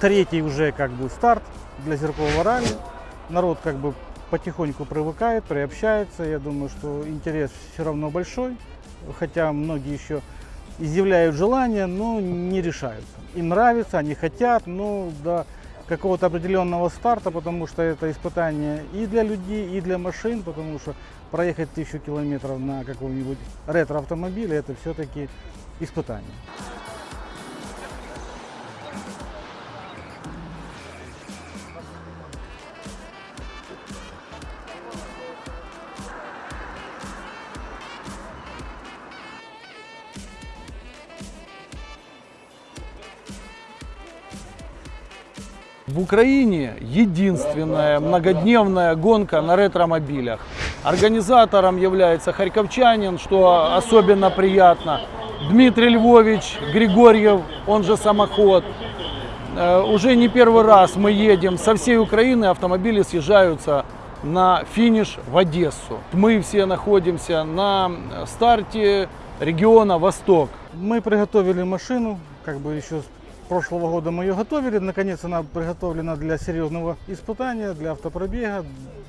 третий уже как бы старт для зеркового ралли. Народ как бы потихоньку привыкает, приобщается. Я думаю, что интерес все равно большой, хотя многие еще изъявляют желание, но не решаются. Им нравится, они хотят, но до какого-то определенного старта, потому что это испытание и для людей, и для машин, потому что проехать тысячу километров на каком-нибудь ретро-автомобиле это все-таки испытание. В Украине единственная многодневная гонка на ретромобилях. Организатором является харьковчанин, что особенно приятно. Дмитрий Львович Григорьев, он же самоход. Э, Уже не первый раз мы едем со всей Украины, автомобили съезжаются на финиш в Одессу. Мы все находимся на старте региона Восток. Мы приготовили машину, как бы еще прошлого года мы ее готовили. Наконец она приготовлена для серьезного испытания, для автопробега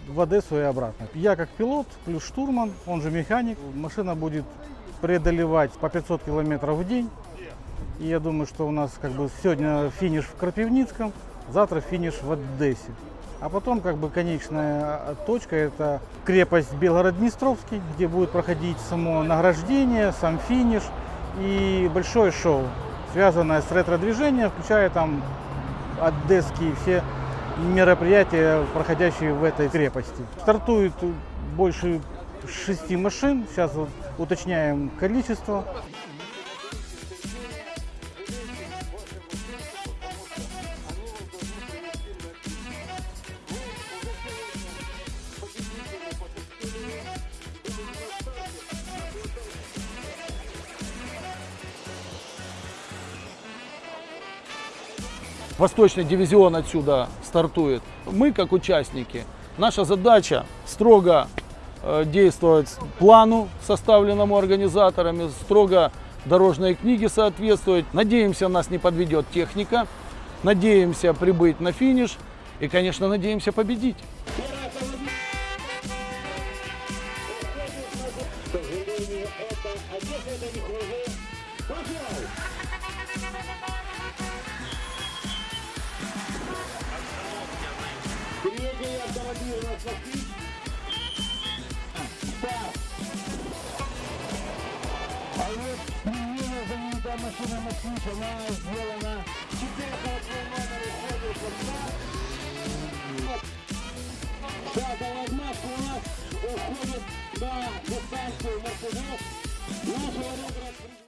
в Одессу и обратно. Я как пилот, плюс штурман, он же механик. Машина будет преодолевать по 500 километров в день. И я думаю, что у нас как бы сегодня финиш в Крапивницком, завтра финиш в Одессе. А потом как бы конечная точка это крепость Белгород-Днестровский, где будет проходить само награждение, сам финиш и большое шоу, связанное с ретро-движением, включая там одесские все мероприятия, проходящие в этой крепости. Стартует больше шести машин, сейчас вот уточняем количество. Восточный дивизион отсюда стартует. Мы, как участники, наша задача строго э, действовать плану, составленному организаторами, строго дорожной книге соответствовать. Надеемся, нас не подведет техника. Надеемся прибыть на финиш. И, конечно, надеемся победить. Третий автомобиль у нас москвич. Старт. А вот менее знаменитая машина москвич, она сделана 4 номер уходит в старт. Пятая отмашка у нас уходит на дистанцию Мерседес. Нашего ретро